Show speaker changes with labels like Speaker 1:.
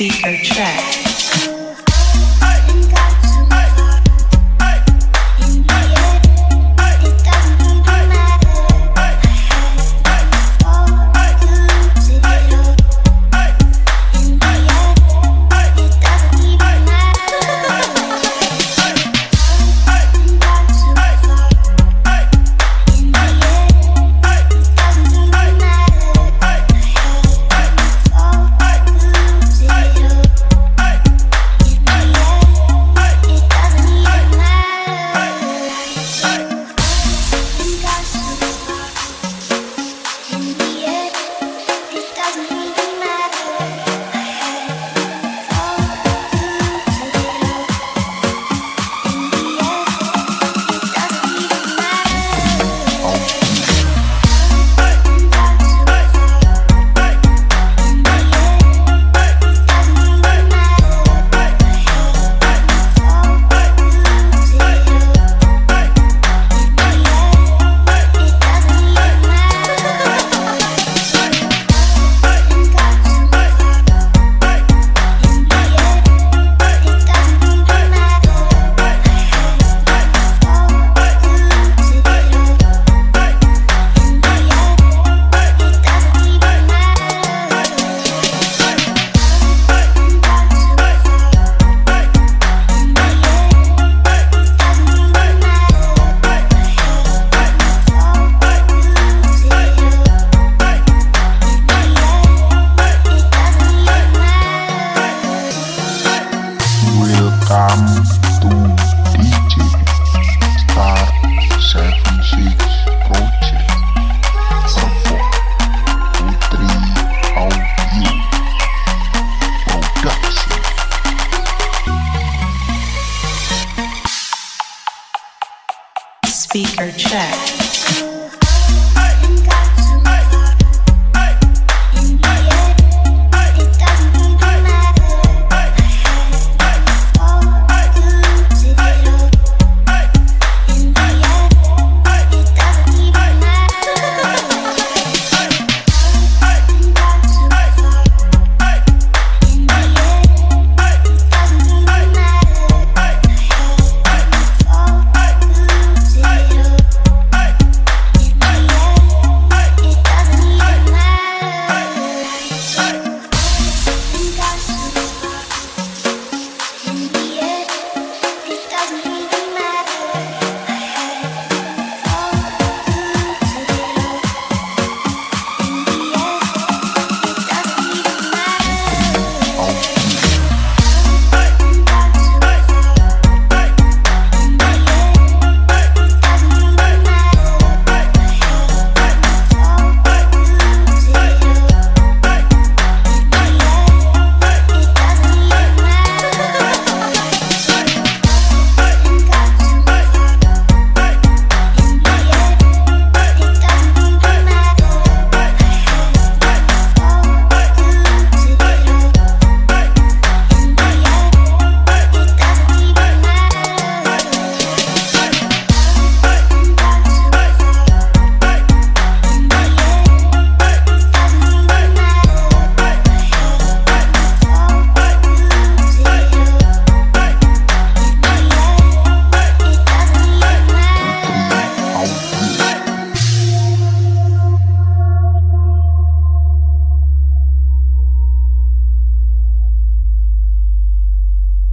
Speaker 1: Speaker check. Check.